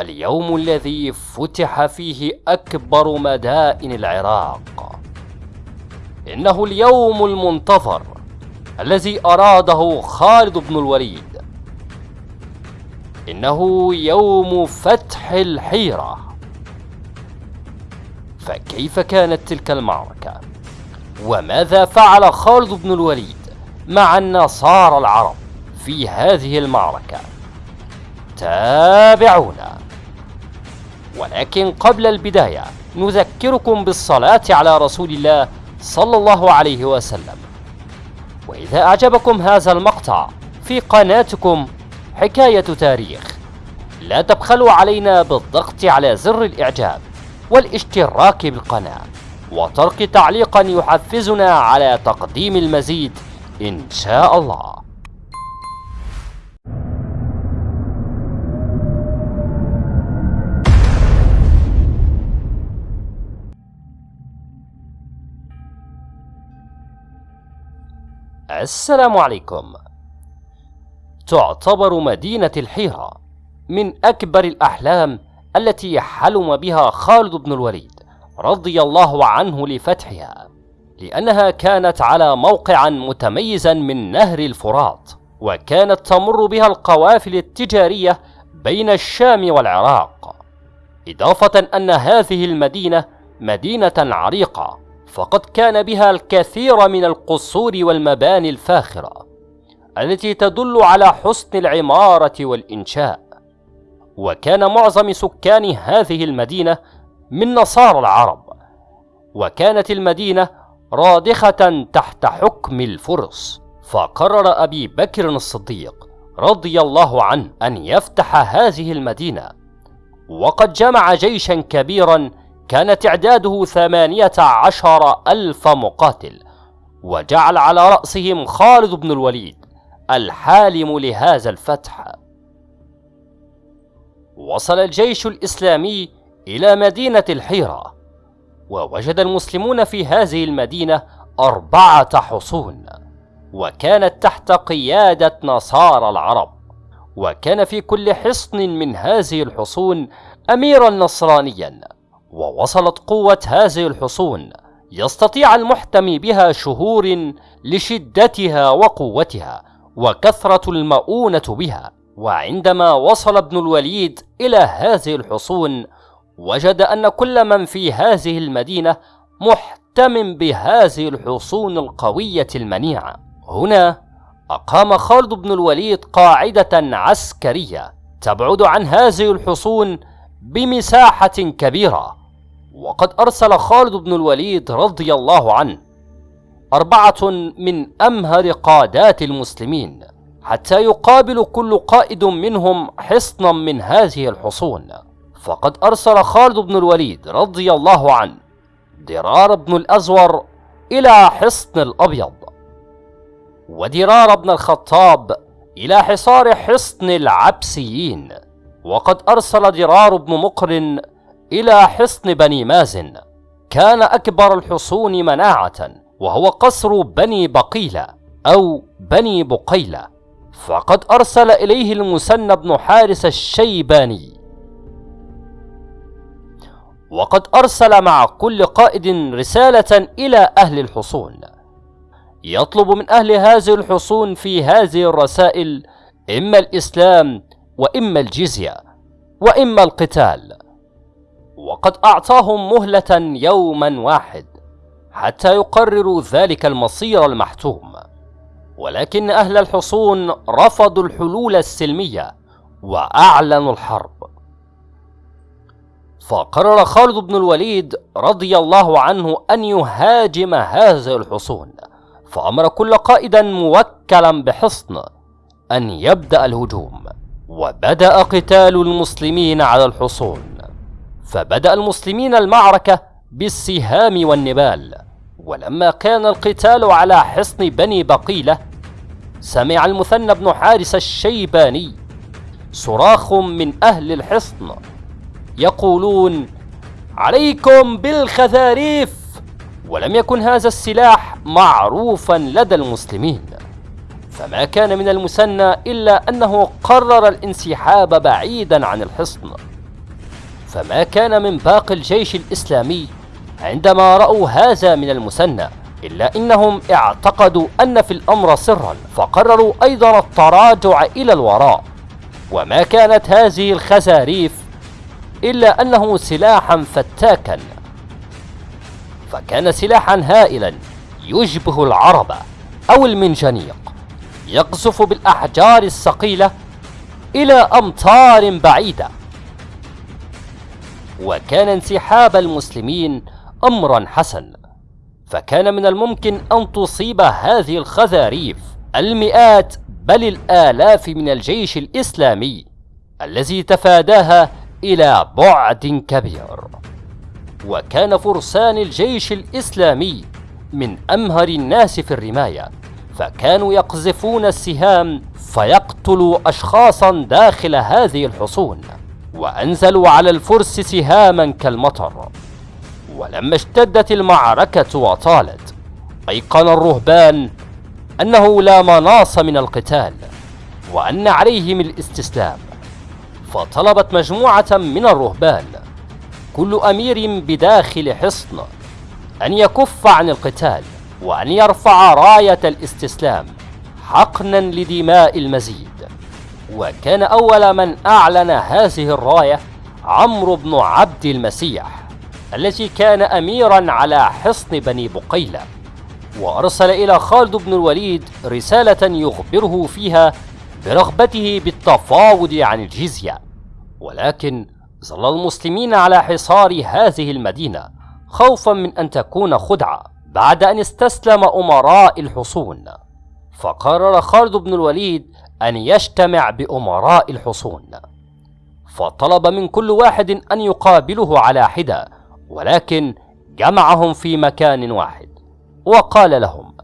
اليوم الذي فتح فيه أكبر مدائن العراق إنه اليوم المنتظر الذي أراده خالد بن الوليد إنه يوم فتح الحيرة فكيف كانت تلك المعركة؟ وماذا فعل خالد بن الوليد مع النصارى العرب في هذه المعركة؟ تابعونا ولكن قبل البداية نذكركم بالصلاة على رسول الله صلى الله عليه وسلم. وإذا أعجبكم هذا المقطع في قناتكم حكاية تاريخ لا تبخلوا علينا بالضغط على زر الإعجاب والاشتراك بالقناة وترك تعليقا يحفزنا على تقديم المزيد إن شاء الله. السلام عليكم. تعتبر مدينة الحيرة من أكبر الأحلام التي حلم بها خالد بن الوليد رضي الله عنه لفتحها لأنها كانت على موقعا متميزا من نهر الفرات وكانت تمر بها القوافل التجارية بين الشام والعراق إضافة أن هذه المدينة مدينة عريقة فقد كان بها الكثير من القصور والمباني الفاخرة التي تدل على حسن العمارة والإنشاء. وكان معظم سكان هذه المدينة من نصارى العرب وكانت المدينة رادخة تحت حكم الفرس. فقرر أبي بكر الصديق رضي الله عنه أن يفتح هذه المدينة وقد جمع جيشا كبيرا كان تعداده ثمانية عشر ألف مقاتل وجعل على رأسهم خالد بن الوليد الحالم لهذا الفتح. وصل الجيش الإسلامي إلى مدينة الحيرة ووجد المسلمون في هذه المدينة أربعة حصون وكانت تحت قيادة نصارى العرب وكان في كل حصن من هذه الحصون أميرا نصرانيا. ووصلت قوة هذه الحصون. يستطيع المحتمي بها شهور لشدتها وقوتها وكثرة المؤونة بها. وعندما وصل ابن الوليد إلى هذه الحصون وجد أن كل من في هذه المدينة محتم بهذه الحصون القوية المنيعة. هنا أقام خالد بن الوليد قاعدة عسكرية تبعد عن هذه الحصون بمساحة كبيرة. وقد أرسل خالد بن الوليد رضي الله عنه أربعة من أمهر قادات المسلمين حتى يقابل كل قائد منهم حصنا من هذه الحصون. فقد أرسل خالد بن الوليد رضي الله عنه درار بن الأزور إلى حصن الأبيض ودرار بن الخطاب إلى حصار حصن العبسيين. وقد أرسل درار بن مقرن إلى حصن بني مازن. كان أكبر الحصون مناعة وهو قصر بني بقيلة أو بني بقيلة. فقد أرسل إليه المسنى بن حارس الشيباني. وقد أرسل مع كل قائد رسالة إلى أهل الحصون. يطلب من أهل هذه الحصون في هذه الرسائل إما الإسلام وإما الجزية وإما القتال. وقد أعطاهم مهلة يوما واحد حتى يقرروا ذلك المصير المحتوم. ولكن أهل الحصون رفضوا الحلول السلمية وأعلنوا الحرب. فقرر خالد بن الوليد رضي الله عنه أن يهاجم هذه الحصون فأمر كل قائدا موكلا بحصن أن يبدأ الهجوم وبدأ قتال المسلمين على الحصون. فبدأ المسلمين المعركة بالسهام والنبال. ولما كان القتال على حصن بني بقيلة سمع المثنى بن حارس الشيباني صراخ من أهل الحصن يقولون عليكم بالخذاريف! ولم يكن هذا السلاح معروفا لدى المسلمين. فما كان من المثنى إلا أنه قرر الانسحاب بعيدا عن الحصن. فما كان من باقي الجيش الإسلامي عندما رأوا هذا من المثنى إلا أنهم اعتقدوا أن في الأمر سرا فقرروا أيضا التراجع إلى الوراء. وما كانت هذه الخزاريف إلا أنه سلاحا فتاكا. فكان سلاحا هائلا يشبه العربة أو المنجنيق يقذف بالأحجار الثقيلة إلى أمتار بعيدة. وكان انسحاب المسلمين أمرا حسن فكان من الممكن أن تصيب هذه الخزاريف المئات بل الآلاف من الجيش الإسلامي الذي تفاداها إلى بعد كبير. وكان فرسان الجيش الإسلامي من أمهر الناس في الرماية فكانوا يقذفون السهام فيقتلوا أشخاصا داخل هذه الحصون. وأنزلوا على الفرس سهاما كالمطر ولما اشتدت المعركة وطالت أيقن الرهبان أنه لا مناص من القتال وأن عليهم الاستسلام. فطلبت مجموعة من الرهبان كل أمير بداخل حصن أن يكف عن القتال وأن يرفع راية الاستسلام حقنا لدماء المزيد. وكان أول من أعلن هذه الراية عمرو بن عبد المسيح الذي كان أميرا على حصن بني بقيلة. وأرسل إلى خالد بن الوليد رسالة يخبره فيها برغبته بالتفاوض عن الجزية. ولكن ظل المسلمين على حصار هذه المدينة خوفا من أن تكون خدعة بعد أن استسلم أمراء الحصون. فقرر خالد بن الوليد أن يجتمع بأمراء الحصون. فطلب من كل واحد أن يقابله على حدة ولكن جمعهم في مكان واحد. وقال لهم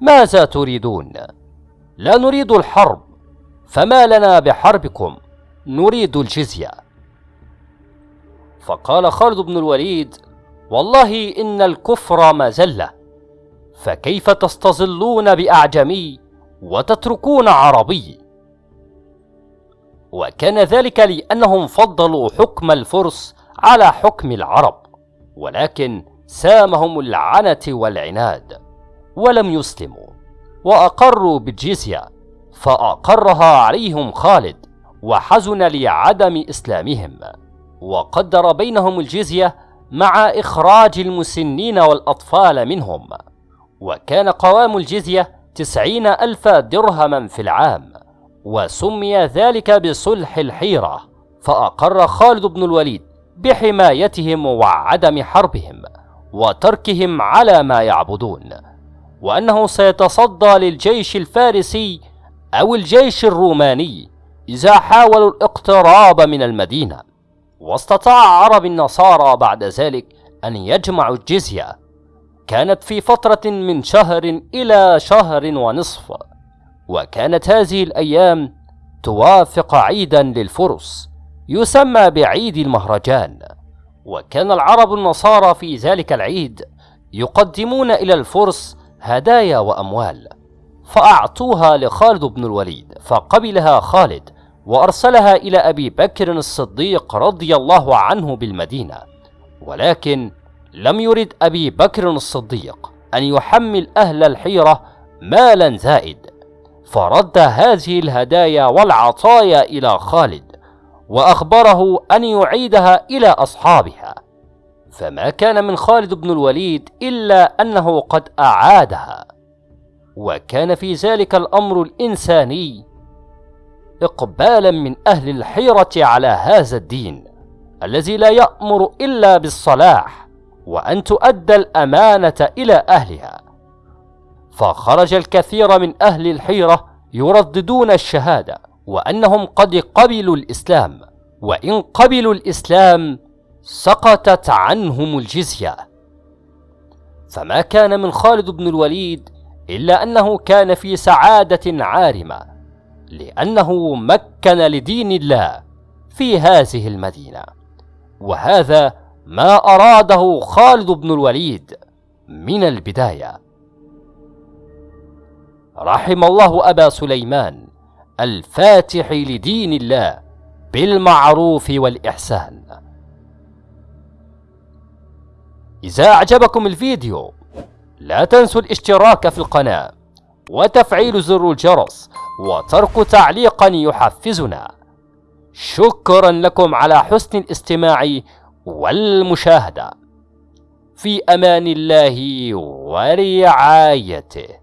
ماذا تريدون؟ لا نريد الحرب فما لنا بحربكم نريد الجزية. فقال خالد بن الوليد والله إن الكفر مزله فكيف تستظلون بأعجمي وتتركون عربي. وكان ذلك لأنهم فضلوا حكم الفرس على حكم العرب ولكن سامهم العنة والعناد ولم يسلموا وأقروا بالجزية فأقرها عليهم خالد وحزن لعدم إسلامهم وقدر بينهم الجزية مع إخراج المسنين والأطفال منهم. وكان قوام الجزية تسعين ألف درهما في العام وسمي ذلك بصلح الحيرة فأقر خالد بن الوليد بحمايتهم وعدم حربهم وتركهم على ما يعبدون وأنه سيتصدى للجيش الفارسي أو الجيش الروماني إذا حاولوا الاقتراب من المدينة. واستطاع عرب النصارى بعد ذلك أن يجمعوا الجزية كانت في فترة من شهر إلى شهر ونصف وكانت هذه الأيام توافق عيدا للفرس يسمى بعيد المهرجان وكان العرب النصارى في ذلك العيد يقدمون إلى الفرس هدايا وأموال فأعطوها لخالد بن الوليد فقبلها خالد وأرسلها إلى أبي بكر الصديق رضي الله عنه بالمدينة ولكن لم يرد أبي بكر الصديق أن يحمل أهل الحيرة مالا زائد فرد هذه الهدايا والعطايا إلى خالد وأخبره أن يعيدها إلى أصحابها. فما كان من خالد بن الوليد إلا أنه قد أعادها. وكان في ذلك الأمر الإنساني إقبالا من أهل الحيرة على هذا الدين الذي لا يأمر إلا بالصلاح. وأن تؤدى الأمانة إلى أهلها. فخرج الكثير من أهل الحيرة يرددون الشهادة وأنهم قد قبلوا الإسلام وإن قبلوا الإسلام سقطت عنهم الجزية. فما كان من خالد بن الوليد إلا أنه كان في سعادة عارمة لأنه مكن لدين الله في هذه المدينة. وهذا ما أراده خالد بن الوليد من البداية. رحم الله أبا سليمان الفاتح لدين الله بالمعروف والإحسان. إذا أعجبكم الفيديو لا تنسوا الاشتراك في القناة وتفعيل زر الجرس وترك تعليقا يحفزنا. شكرا لكم على حسن الاستماع والمشاهدة. في أمان الله ورعايته.